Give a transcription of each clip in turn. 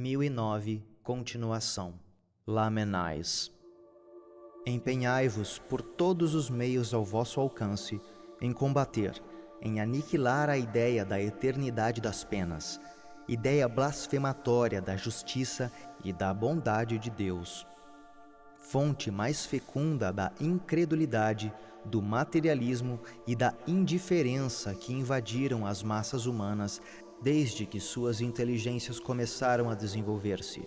1009 Continuação Lamenais Empenhai-vos por todos os meios ao vosso alcance em combater, em aniquilar a ideia da eternidade das penas, ideia blasfematória da justiça e da bondade de Deus. Fonte mais fecunda da incredulidade, do materialismo e da indiferença que invadiram as massas humanas desde que suas inteligências começaram a desenvolver-se.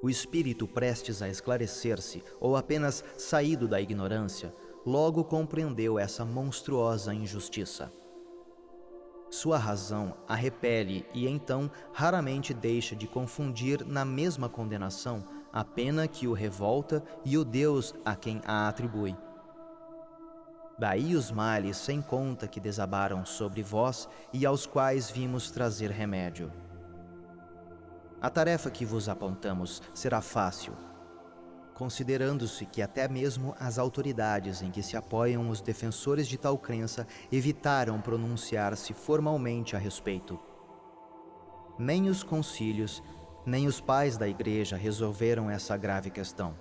O espírito prestes a esclarecer-se ou apenas saído da ignorância, logo compreendeu essa monstruosa injustiça. Sua razão a repele e então raramente deixa de confundir na mesma condenação a pena que o revolta e o Deus a quem a atribui. Daí os males sem conta que desabaram sobre vós e aos quais vimos trazer remédio. A tarefa que vos apontamos será fácil, considerando-se que até mesmo as autoridades em que se apoiam os defensores de tal crença evitaram pronunciar-se formalmente a respeito. Nem os concílios, nem os pais da Igreja resolveram essa grave questão.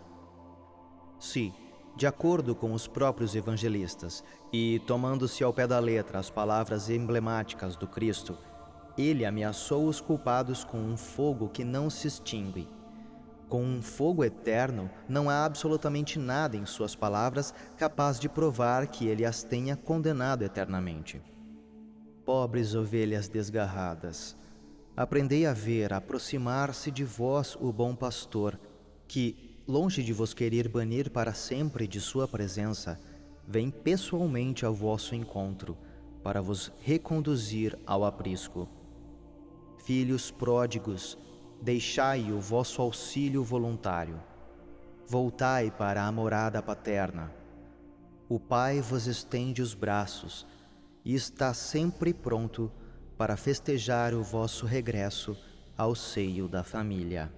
Se, de acordo com os próprios evangelistas, e tomando-se ao pé da letra as palavras emblemáticas do Cristo, ele ameaçou os culpados com um fogo que não se extingue. Com um fogo eterno, não há absolutamente nada em suas palavras capaz de provar que ele as tenha condenado eternamente. Pobres ovelhas desgarradas, aprendei a ver aproximar-se de vós o bom pastor, que, longe de vos querer banir para sempre de sua presença, vem pessoalmente ao vosso encontro, para vos reconduzir ao aprisco. Filhos pródigos, deixai o vosso auxílio voluntário. Voltai para a morada paterna. O Pai vos estende os braços e está sempre pronto para festejar o vosso regresso ao seio da família.